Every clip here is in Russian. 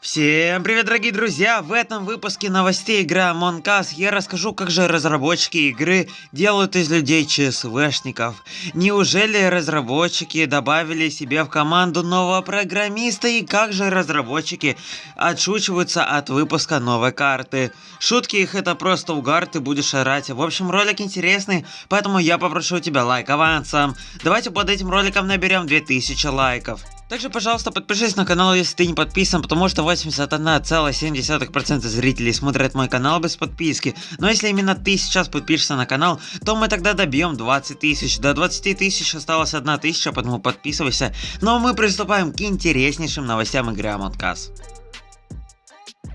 Всем привет, дорогие друзья! В этом выпуске новостей игры Among Us я расскажу, как же разработчики игры делают из людей ЧСВшников. Неужели разработчики добавили себе в команду нового программиста и как же разработчики отшучиваются от выпуска новой карты. Шутки их это просто угар, ты будешь орать. В общем, ролик интересный, поэтому я попрошу тебя лайк авансом. Давайте под этим роликом наберем 2000 лайков. Также, пожалуйста, подпишись на канал, если ты не подписан, потому что 81,7% зрителей смотрят мой канал без подписки. Но если именно ты сейчас подпишешься на канал, то мы тогда добьем 20 тысяч. До 20 тысяч осталось 1 тысяча, поэтому подписывайся. Но мы приступаем к интереснейшим новостям игры Among Us.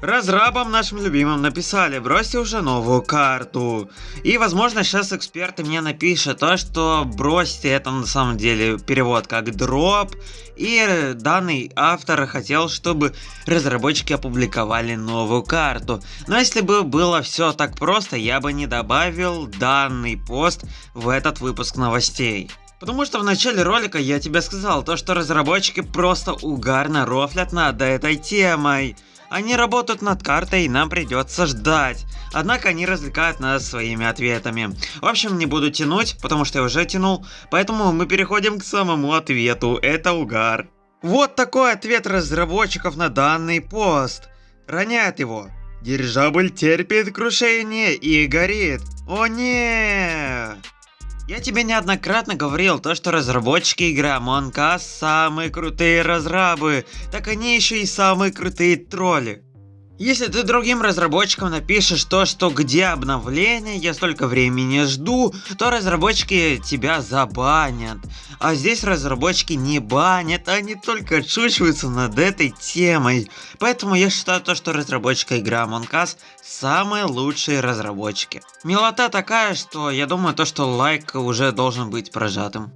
Разрабам нашим любимым написали, бросьте уже новую карту. И возможно сейчас эксперты мне напишут то, что бросьте это на самом деле перевод как дроп. И данный автор хотел, чтобы разработчики опубликовали новую карту. Но если бы было все так просто, я бы не добавил данный пост в этот выпуск новостей. Потому что в начале ролика я тебе сказал, то что разработчики просто угарно рофлят над этой темой. Они работают над картой и нам придется ждать. Однако они развлекают нас своими ответами. В общем, не буду тянуть, потому что я уже тянул. Поэтому мы переходим к самому ответу. Это угар. Вот такой ответ разработчиков на данный пост. Роняет его. Дирижабль терпит крушение и горит. О нет! Я тебе неоднократно говорил, то что разработчики игры Among Us самые крутые разрабы, так они еще и самые крутые тролли. Если ты другим разработчикам напишешь то, что где обновление, я столько времени жду, то разработчики тебя забанят. А здесь разработчики не банят, они только отшучиваются над этой темой. Поэтому я считаю то, что разработчика игры Among Us самые лучшие разработчики. Милота такая, что я думаю то, что лайк уже должен быть прожатым.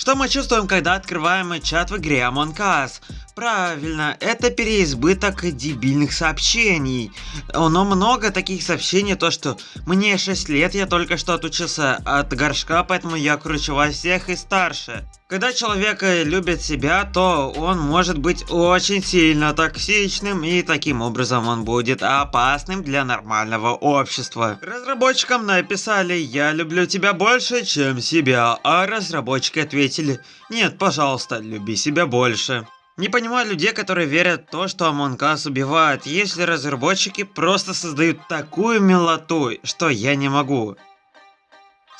Что мы чувствуем, когда открываем чат в игре Among Us? Правильно, это переизбыток дебильных сообщений. Но много таких сообщений, то что мне 6 лет, я только что отучился от горшка, поэтому я круче во всех и старше. Когда человек любит себя, то он может быть очень сильно токсичным и таким образом он будет опасным для нормального общества. Разработчикам написали «Я люблю тебя больше, чем себя», а разработчики ответили «Нет, пожалуйста, люби себя больше». Не понимаю людей, которые верят в то, что Among Us убивает, если разработчики просто создают такую милоту, что я не могу.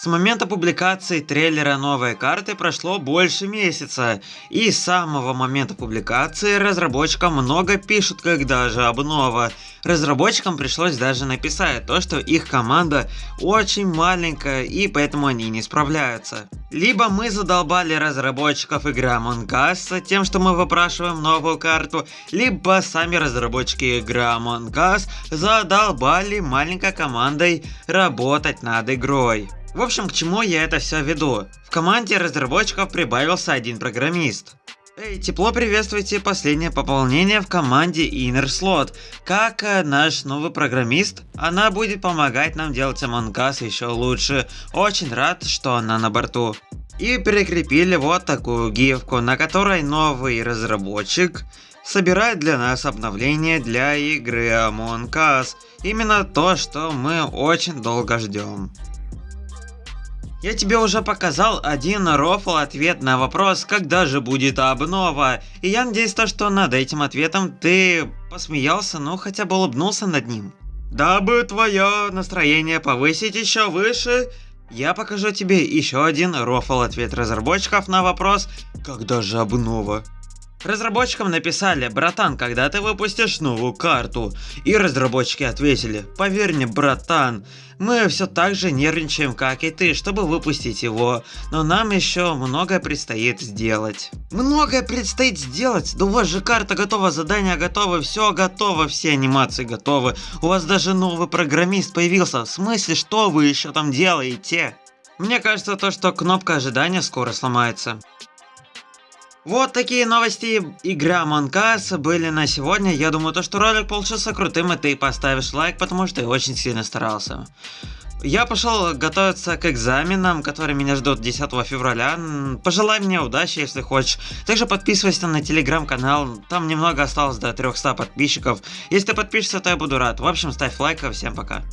С момента публикации трейлера новой карты прошло больше месяца, и с самого момента публикации разработчикам много пишут, когда же обнова. Разработчикам пришлось даже написать то, что их команда очень маленькая и поэтому они не справляются. Либо мы задолбали разработчиков игры Among Us тем, что мы выпрашиваем новую карту, либо сами разработчики игры Among Us задолбали маленькой командой работать над игрой. В общем, к чему я это все веду? В команде разработчиков прибавился один программист. Эй, тепло приветствуйте последнее пополнение в команде Inner Slot. Как э, наш новый программист, она будет помогать нам делать Among Us еще лучше. Очень рад, что она на борту. И прикрепили вот такую гифку, на которой новый разработчик собирает для нас обновление для игры Among Us. Именно то, что мы очень долго ждем. Я тебе уже показал один рофл ответ на вопрос, когда же будет обнова. И я надеюсь, то, что над этим ответом ты посмеялся, ну хотя бы улыбнулся над ним. Дабы твое настроение повысить еще выше, я покажу тебе еще один рофл ответ разработчиков на вопрос, когда же обнова. Разработчикам написали, братан, когда ты выпустишь новую карту? И разработчики ответили, поверь мне, братан, мы все так же нервничаем, как и ты, чтобы выпустить его, но нам еще многое предстоит сделать. Многое предстоит сделать? Да у вас же карта готова, задание готово, все готово, все анимации готовы. У вас даже новый программист появился, в смысле, что вы еще там делаете? Мне кажется то, что кнопка ожидания скоро сломается. Вот такие новости игра Us были на сегодня. Я думаю, то, что ролик получился крутым, и ты поставишь лайк, потому что ты очень сильно старался. Я пошел готовиться к экзаменам, которые меня ждут 10 февраля. Пожелай мне удачи, если хочешь. Также подписывайся на телеграм-канал, там немного осталось до 300 подписчиков. Если ты подпишешься, то я буду рад. В общем, ставь лайк, всем пока.